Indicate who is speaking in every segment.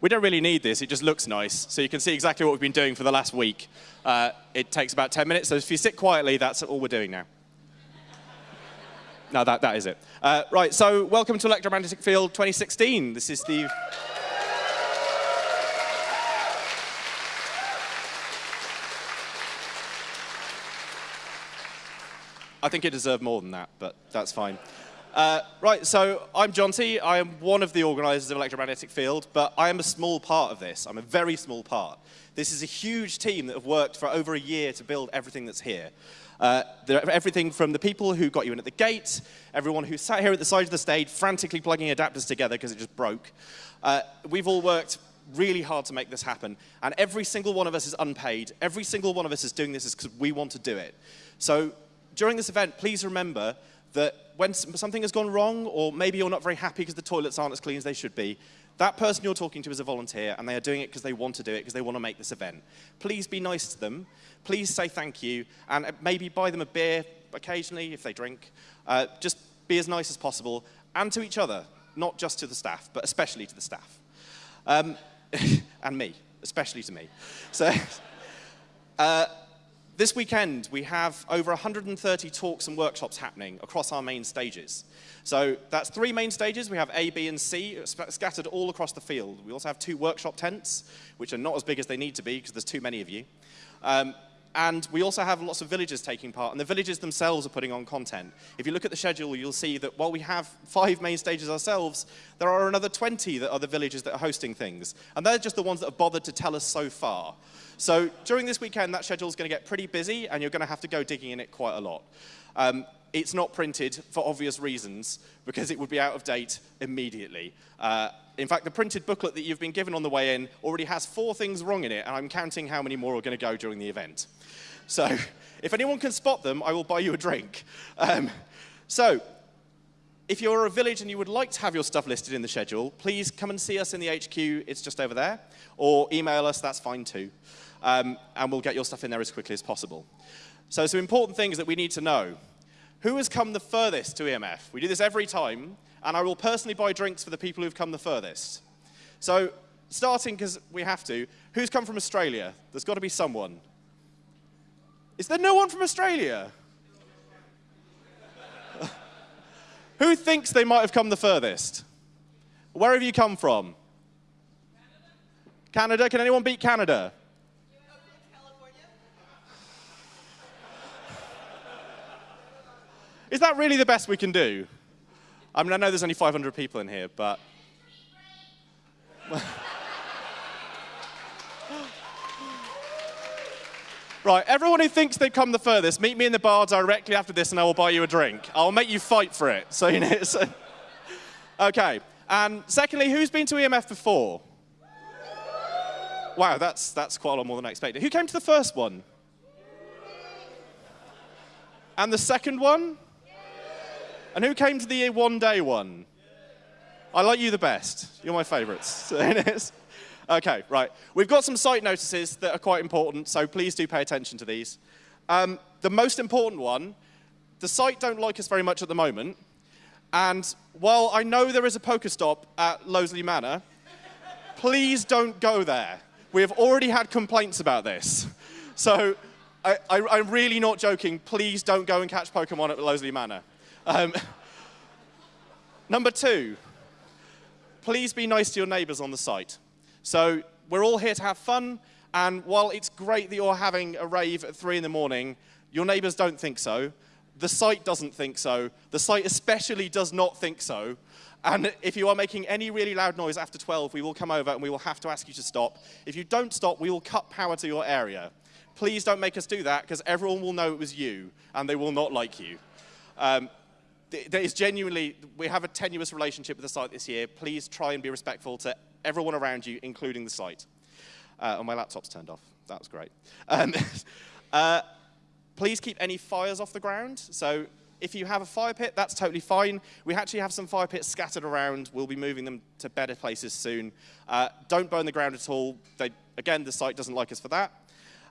Speaker 1: We don't really need this, it just looks nice. So you can see exactly what we've been doing for the last week. Uh, it takes about 10 minutes, so if you sit quietly, that's all we're doing now. no, that, that is it. Uh, right, so welcome to Electromagnetic Field 2016. This is the... I think it deserved more than that, but that's fine. Uh, right, so I'm Jonty. I am one of the organisers of Electromagnetic Field, but I am a small part of this. I'm a very small part. This is a huge team that have worked for over a year to build everything that's here. Uh, everything from the people who got you in at the gate, everyone who sat here at the side of the stage frantically plugging adapters together because it just broke. Uh, we've all worked really hard to make this happen, and every single one of us is unpaid. Every single one of us is doing this because we want to do it. So during this event, please remember that when something has gone wrong, or maybe you're not very happy because the toilets aren't as clean as they should be, that person you're talking to is a volunteer, and they are doing it because they want to do it, because they want to make this event. Please be nice to them. Please say thank you, and maybe buy them a beer occasionally if they drink. Uh, just be as nice as possible, and to each other, not just to the staff, but especially to the staff. Um, and me, especially to me. So, uh, this weekend, we have over 130 talks and workshops happening across our main stages. So that's three main stages. We have A, B, and C scattered all across the field. We also have two workshop tents, which are not as big as they need to be because there's too many of you. Um, and we also have lots of villages taking part, and the villages themselves are putting on content. If you look at the schedule, you'll see that while we have five main stages ourselves, there are another 20 that are the villages that are hosting things. And they're just the ones that have bothered to tell us so far. So during this weekend, that schedule is going to get pretty busy, and you're going to have to go digging in it quite a lot. Um, it's not printed for obvious reasons, because it would be out of date immediately. Uh, in fact, the printed booklet that you've been given on the way in already has four things wrong in it, and I'm counting how many more are going to go during the event. So if anyone can spot them, I will buy you a drink. Um, so if you're a village and you would like to have your stuff listed in the schedule, please come and see us in the HQ. It's just over there. Or email us, that's fine too. Um, and we'll get your stuff in there as quickly as possible. So some important things that we need to know. Who has come the furthest to EMF? We do this every time, and I will personally buy drinks for the people who've come the furthest. So starting, because we have to, who's come from Australia? There's got to be someone. Is there no one from Australia? Who thinks they might have come the furthest? Where have you come from? Canada. Canada? Can anyone beat Canada? Is that really the best we can do? I mean, I know there's only 500 people in here, but... Right, everyone who thinks they've come the furthest, meet me in the bar directly after this and I will buy you a drink. I'll make you fight for it. So, you know, so. Okay, and secondly, who's been to EMF before? Wow, that's, that's quite a lot more than I expected. Who came to the first one? And the second one? And who came to the one day one? I like you the best. You're my favorites. Okay, right. We've got some site notices that are quite important, so please do pay attention to these. Um, the most important one, the site don't like us very much at the moment, and while I know there is a Pokestop at Loseley Manor, please don't go there. We have already had complaints about this. So I, am really not joking. Please don't go and catch Pokemon at Loseley Manor. Um, number two, please be nice to your neighbors on the site. So we're all here to have fun, and while it's great that you're having a rave at 3 in the morning, your neighbors don't think so. The site doesn't think so. The site especially does not think so. And if you are making any really loud noise after 12, we will come over and we will have to ask you to stop. If you don't stop, we will cut power to your area. Please don't make us do that, because everyone will know it was you, and they will not like you. Um, there is genuinely, we have a tenuous relationship with the site this year. Please try and be respectful to everyone around you, including the site. Uh, and my laptop's turned off. That was great. Um, uh, please keep any fires off the ground. So if you have a fire pit, that's totally fine. We actually have some fire pits scattered around. We'll be moving them to better places soon. Uh, don't burn the ground at all. They, again, the site doesn't like us for that.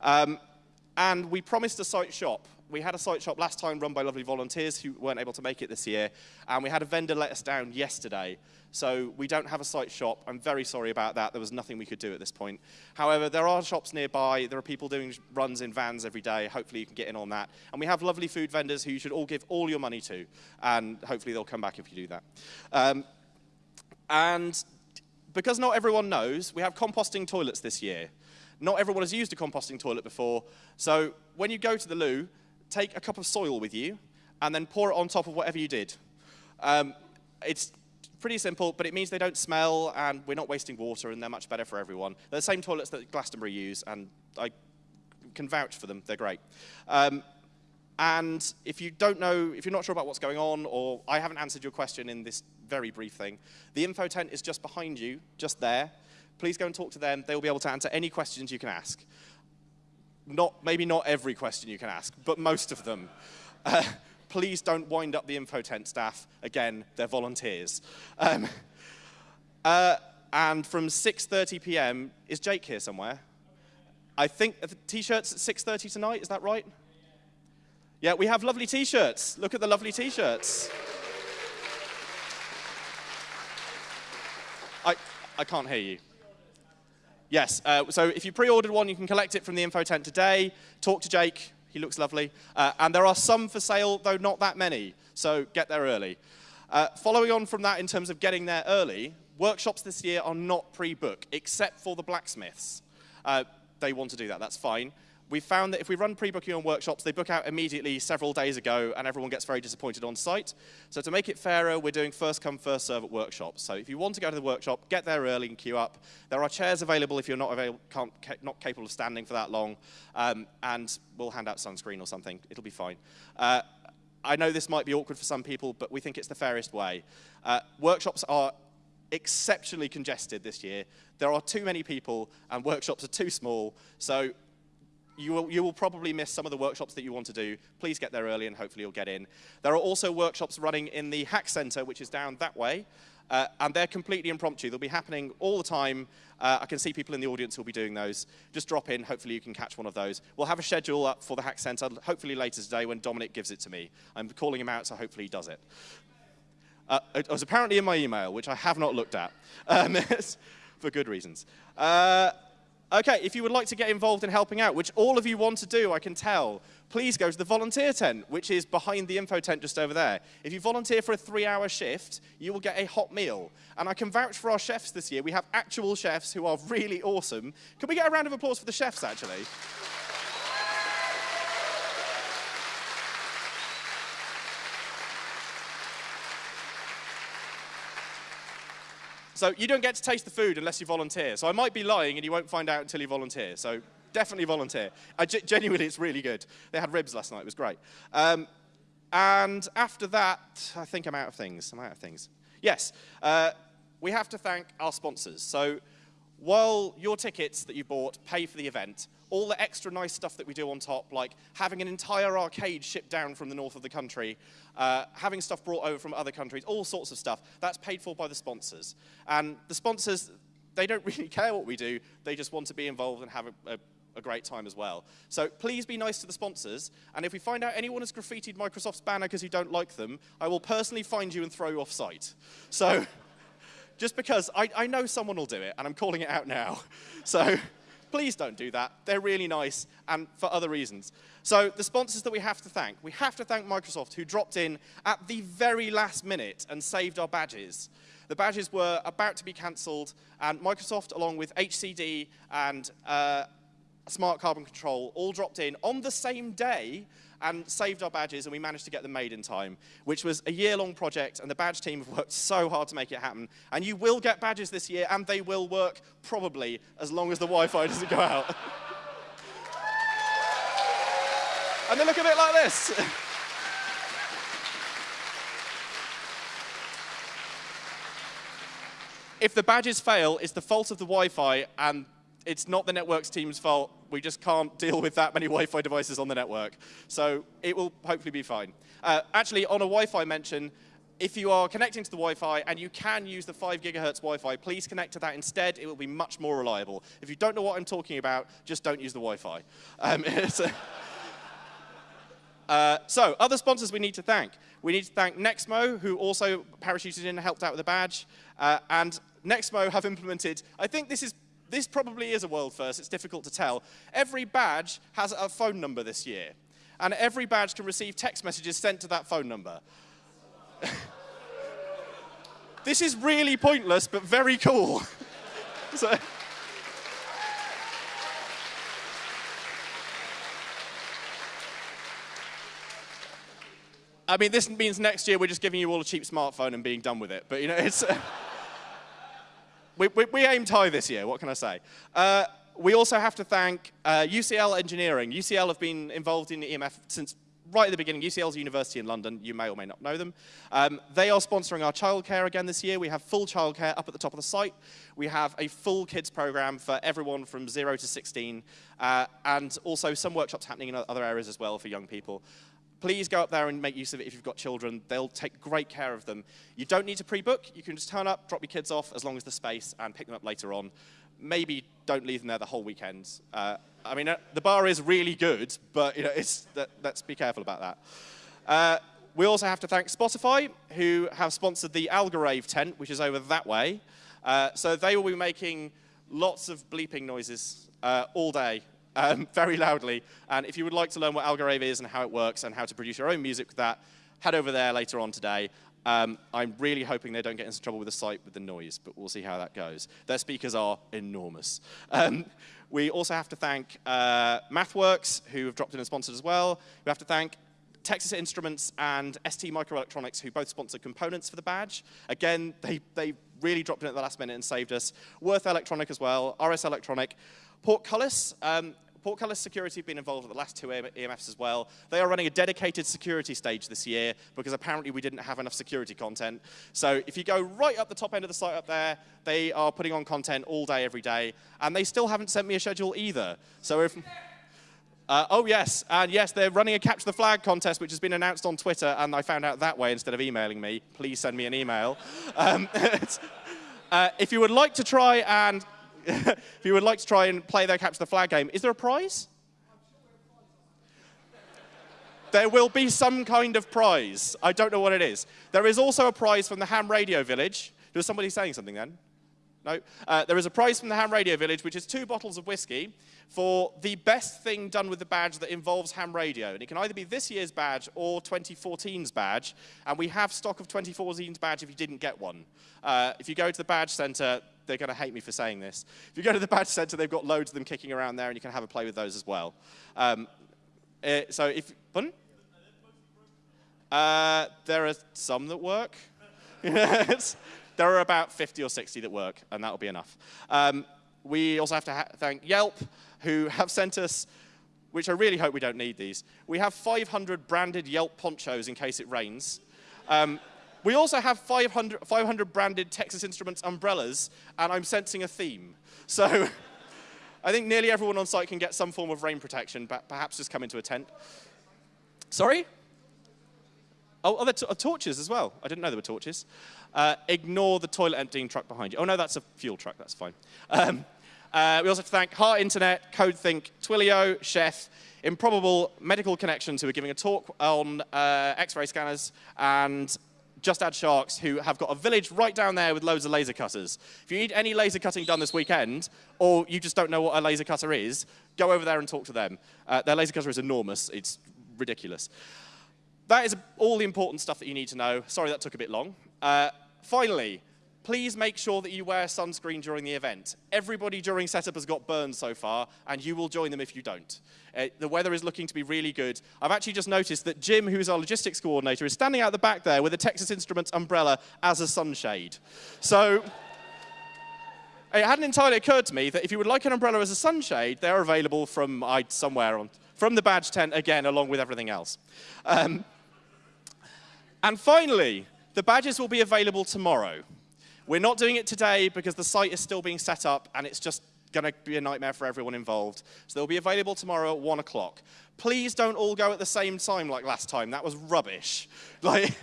Speaker 1: Um, and we promised a site shop, we had a site shop last time run by lovely volunteers who weren't able to make it this year, and we had a vendor let us down yesterday. So we don't have a site shop. I'm very sorry about that. There was nothing we could do at this point. However, there are shops nearby. There are people doing runs in vans every day. Hopefully you can get in on that. And we have lovely food vendors who you should all give all your money to, and hopefully they'll come back if you do that. Um, and because not everyone knows, we have composting toilets this year. Not everyone has used a composting toilet before, so when you go to the loo, take a cup of soil with you and then pour it on top of whatever you did. Um, it's pretty simple, but it means they don't smell and we're not wasting water and they're much better for everyone. They're the same toilets that Glastonbury use and I can vouch for them. They're great. Um, and if you don't know, if you're not sure about what's going on or I haven't answered your question in this very brief thing, the info tent is just behind you, just there. Please go and talk to them. They will be able to answer any questions you can ask. Not, maybe not every question you can ask, but most of them. Uh, please don't wind up the info tent staff. Again, they're volunteers. Um, uh, and from 6.30 p.m., is Jake here somewhere? I think the t-shirts at 6.30 tonight, is that right? Yeah, we have lovely t-shirts. Look at the lovely t-shirts. I, I can't hear you. Yes, uh, so if you pre-ordered one, you can collect it from the info tent today. Talk to Jake, he looks lovely. Uh, and there are some for sale, though not that many, so get there early. Uh, following on from that in terms of getting there early, workshops this year are not pre-book, except for the blacksmiths. Uh, they want to do that, that's fine we found that if we run pre-booking on workshops, they book out immediately several days ago, and everyone gets very disappointed on site. So to make it fairer, we're doing first come, first serve at workshops. So if you want to go to the workshop, get there early and queue up. There are chairs available if you're not, not capable of standing for that long, um, and we'll hand out sunscreen or something. It'll be fine. Uh, I know this might be awkward for some people, but we think it's the fairest way. Uh, workshops are exceptionally congested this year. There are too many people and workshops are too small. So you will, you will, probably miss some of the workshops that you want to do. Please get there early and hopefully you'll get in. There are also workshops running in the Hack Center, which is down that way. Uh, and they're completely impromptu. They'll be happening all the time. Uh, I can see people in the audience who'll be doing those. Just drop in. Hopefully you can catch one of those. We'll have a schedule up for the Hack Center, hopefully later today when Dominic gives it to me. I'm calling him out, so hopefully he does it. Uh, it was apparently in my email, which I have not looked at, um, for good reasons. Okay, if you would like to get involved in helping out, which all of you want to do, I can tell, please go to the volunteer tent, which is behind the info tent just over there. If you volunteer for a three-hour shift, you will get a hot meal. And I can vouch for our chefs this year. We have actual chefs who are really awesome. Can we get a round of applause for the chefs, actually? So you don't get to taste the food unless you volunteer. So I might be lying and you won't find out until you volunteer. So definitely volunteer. Genuinely, it's really good. They had ribs last night. It was great. Um, and after that, I think I'm out of things. I'm out of things. Yes, uh, we have to thank our sponsors. So while your tickets that you bought pay for the event, all the extra nice stuff that we do on top, like having an entire arcade shipped down from the north of the country, uh, having stuff brought over from other countries, all sorts of stuff, that's paid for by the sponsors. And the sponsors, they don't really care what we do, they just want to be involved and have a, a a great time as well. So please be nice to the sponsors, and if we find out anyone has graffitied Microsoft's banner because you don't like them, I will personally find you and throw you off site. So just because I, I know someone will do it, and I'm calling it out now. So please don't do that. They're really nice and for other reasons. So the sponsors that we have to thank, we have to thank Microsoft who dropped in at the very last minute and saved our badges. The badges were about to be cancelled and Microsoft along with HCD and uh, Smart Carbon Control all dropped in on the same day and saved our badges, and we managed to get them made in time, which was a year-long project, and the badge team have worked so hard to make it happen. And you will get badges this year, and they will work probably as long as the Wi-Fi doesn't go out. and they look a bit like this. if the badges fail, it's the fault of the Wi-Fi, and it's not the networks team's fault. We just can't deal with that many Wi-Fi devices on the network. So it will hopefully be fine. Uh, actually, on a Wi-Fi mention, if you are connecting to the Wi-Fi and you can use the 5 gigahertz Wi-Fi, please connect to that instead. It will be much more reliable. If you don't know what I'm talking about, just don't use the Wi-Fi. Um, Uh, so, other sponsors we need to thank. We need to thank Nexmo, who also parachuted in and helped out with the badge. Uh, and Nexmo have implemented, I think this is this probably is a world first, it's difficult to tell. Every badge has a phone number this year, and every badge can receive text messages sent to that phone number. this is really pointless, but very cool. so, I mean, this means next year we're just giving you all a cheap smartphone and being done with it. But, you know, it's... We, we, we, aimed high this year, what can I say? Uh, we also have to thank uh, UCL Engineering. UCL have been involved in EMF since right at the beginning. UCL's a university in London. You may or may not know them. Um, they are sponsoring our childcare again this year. We have full childcare up at the top of the site. We have a full kids program for everyone from 0 to 16, uh, and also some workshops happening in other areas as well for young people please go up there and make use of it if you've got children. They'll take great care of them. You don't need to pre-book. You can just turn up, drop your kids off as long as the space, and pick them up later on. Maybe don't leave them there the whole weekend. Uh, I mean, uh, the bar is really good, but you know, that, let's be careful about that. Uh, we also have to thank Spotify, who have sponsored the Algorave tent, which is over that way. Uh, so they will be making lots of bleeping noises uh, all day um, very loudly. And if you would like to learn what Algorave is and how it works and how to produce your own music with that, head over there later on today. Um, I'm really hoping they don't get into trouble with the site with the noise, but we'll see how that goes. Their speakers are enormous. Um, we also have to thank uh, MathWorks, who have dropped in and sponsored as well. We have to thank Texas Instruments and ST Microelectronics, who both sponsor components for the badge. Again, they, they really dropped in at the last minute and saved us. Würth Elektronik as well, RS Electronic. Portcullis, um, Portcullis Security have been involved at the last two EMFs as well. They are running a dedicated security stage this year because apparently we didn't have enough security content. So if you go right up the top end of the site up there, they are putting on content all day, every day. And they still haven't sent me a schedule either. So if... Uh, oh, yes. And yes, they're running a Capture the Flag contest, which has been announced on Twitter, and I found out that way instead of emailing me. Please send me an email. Um, uh, if you would like to try and if you would like to try and play their Capture the Flag game, is there a prize? There will be some kind of prize. I don't know what it is. There is also a prize from the Ham Radio Village. Was somebody saying something then? No. Uh, there is a prize from the Ham Radio Village, which is two bottles of whiskey for the best thing done with the badge that involves ham radio. And it can either be this year's badge or 2014's badge. And we have stock of 2014's badge if you didn't get one. Uh, if you go to the badge center, they're going to hate me for saying this. If you go to the badge center, they've got loads of them kicking around there, and you can have a play with those as well. Um, uh, so if, pardon? Uh, there are some that work. there are about 50 or 60 that work, and that'll be enough. Um, we also have to ha thank Yelp, who have sent us, which I really hope we don't need these. We have 500 branded Yelp ponchos in case it rains. Um, we also have 500, 500 branded Texas Instruments umbrellas, and I'm sensing a theme. So I think nearly everyone on site can get some form of rain protection, but perhaps just come into a tent. Sorry? Oh, oh there are torches as well. I didn't know there were torches. Uh, ignore the toilet emptying truck behind you. Oh, no, that's a fuel truck. That's fine. Um, uh, we also have to thank Heart Internet, CodeThink, Twilio, Chef, Improbable Medical Connections, who are giving a talk on uh, X-ray scanners, and just Add Sharks, who have got a village right down there with loads of laser cutters. If you need any laser cutting done this weekend, or you just don't know what a laser cutter is, go over there and talk to them. Uh, their laser cutter is enormous. It's ridiculous. That is all the important stuff that you need to know. Sorry that took a bit long. Uh, finally, please make sure that you wear sunscreen during the event. Everybody during setup has got burned so far, and you will join them if you don't. Uh, the weather is looking to be really good. I've actually just noticed that Jim, who's our logistics coordinator, is standing out the back there with a Texas Instruments umbrella as a sunshade. So it hadn't entirely occurred to me that if you would like an umbrella as a sunshade, they're available from uh, somewhere on, from the badge tent, again, along with everything else. Um, and finally, the badges will be available tomorrow. We're not doing it today because the site is still being set up and it's just going to be a nightmare for everyone involved. So they'll be available tomorrow at 1 o'clock. Please don't all go at the same time like last time. That was rubbish. Like,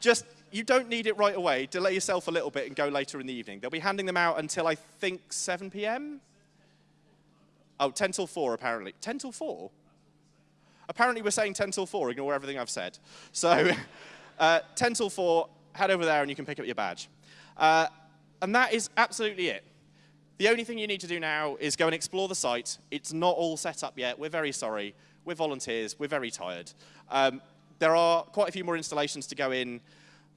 Speaker 1: just, you don't need it right away. Delay yourself a little bit and go later in the evening. They'll be handing them out until I think 7 p.m. Oh, 10 till 4 apparently. 10 till 4? Apparently we're saying 10 till 4, ignore everything I've said. So uh, 10 till 4, head over there and you can pick up your badge. Uh, and that is absolutely it. The only thing you need to do now is go and explore the site. It's not all set up yet. We're very sorry. We're volunteers. We're very tired. Um, there are quite a few more installations to go in.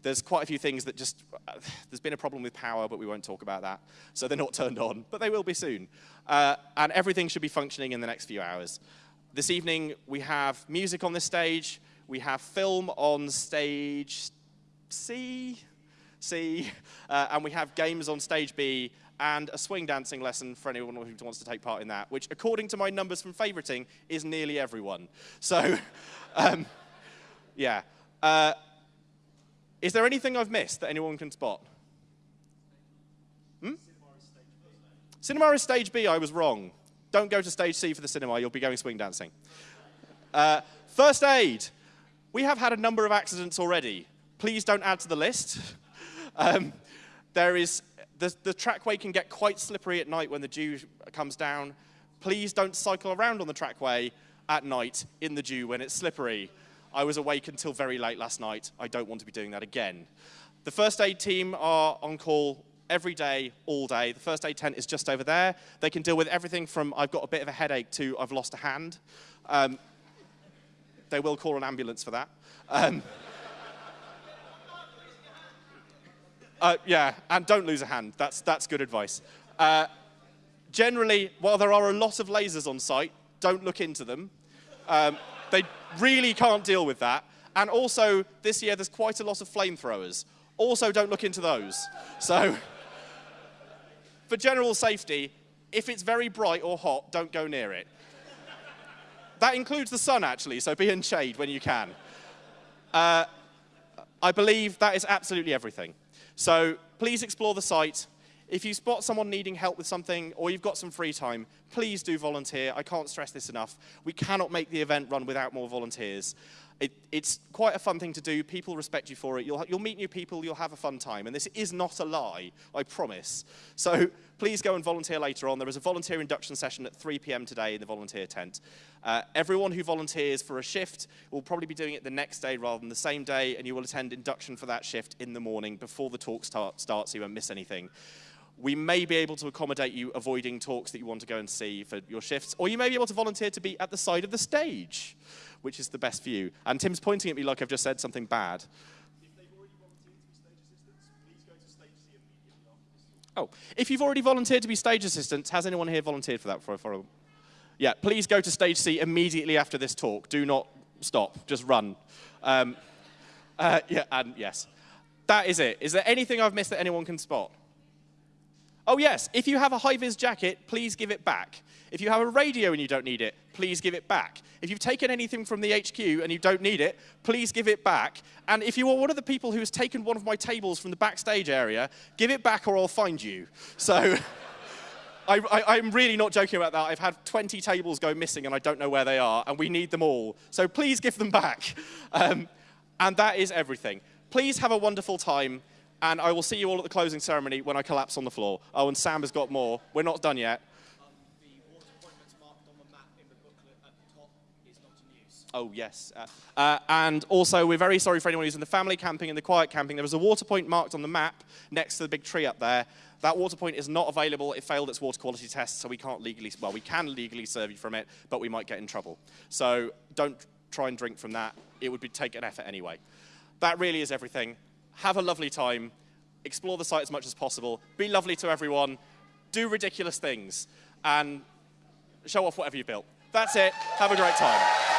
Speaker 1: There's quite a few things that just, there's been a problem with power, but we won't talk about that. So they're not turned on, but they will be soon. Uh, and everything should be functioning in the next few hours. This evening, we have music on the stage. We have film on stage C, C, uh, and we have games on stage B and a swing dancing lesson for anyone who wants to take part in that, which, according to my numbers from favoriting, is nearly everyone. So, um, yeah. Uh, is there anything I've missed that anyone can spot? Hmm? Cinema is stage B, I was wrong. Don't go to stage C for the cinema, you'll be going swing dancing. Uh, first aid. We have had a number of accidents already. Please don't add to the list. Um, there is, the, the trackway can get quite slippery at night when the dew comes down. Please don't cycle around on the trackway at night in the dew when it's slippery. I was awake until very late last night. I don't want to be doing that again. The first aid team are on call every day, all day. The first aid tent is just over there. They can deal with everything from I've got a bit of a headache to I've lost a hand. Um, they will call an ambulance for that. Um, uh, yeah, and don't lose a hand. That's, that's good advice. Uh, generally, while there are a lot of lasers on site, don't look into them. Um, they really can't deal with that. And also, this year, there's quite a lot of flamethrowers. Also, don't look into those. So, for general safety, if it's very bright or hot, don't go near it. That includes the sun, actually, so be in shade when you can. Uh, I believe that is absolutely everything. So please explore the site. If you spot someone needing help with something or you've got some free time, please do volunteer. I can't stress this enough. We cannot make the event run without more volunteers. It, it's quite a fun thing to do. People respect you for it. You'll, you'll meet new people. You'll have a fun time. And this is not a lie, I promise. So please go and volunteer later on. There is a volunteer induction session at 3 p.m. today in the volunteer tent. Uh, everyone who volunteers for a shift will probably be doing it the next day rather than the same day, and you will attend induction for that shift in the morning before the talk start, starts so you won't miss anything we may be able to accommodate you avoiding talks that you want to go and see for your shifts, or you may be able to volunteer to be at the side of the stage which is the best for you. And Tim's pointing at me like I've just said something bad. Oh, if you've already volunteered to be stage assistants, has anyone here volunteered for that? For, for a, yeah, please go to stage C immediately after this talk. Do not stop, just run. Um, uh, yeah, and yes. That is it. Is there anything I've missed that anyone can spot? Oh yes, if you have a high-vis jacket, please give it back. If you have a radio and you don't need it, please give it back. If you've taken anything from the HQ and you don't need it, please give it back. And if you are one of the people who has taken one of my tables from the backstage area, give it back or I'll find you. So I, am really not joking about that. I've had 20 tables go missing and I don't know where they are, and we need them all. So please give them back. Um, and that is everything. Please have a wonderful time, and I will see you all at the closing ceremony when I collapse on the floor. Oh, and Sam has got more. We're not done yet. Oh, yes. Uh, uh, and also, we're very sorry for anyone who's in the family camping and the quiet camping. There was a water point marked on the map next to the big tree up there. That water point is not available. It failed its water quality test, so we can't legally, well, we can legally serve you from it, but we might get in trouble. So don't try and drink from that. It would be, take an effort anyway. That really is everything. Have a lovely time. Explore the site as much as possible. Be lovely to everyone. Do ridiculous things. And show off whatever you built. That's it. Have a great time.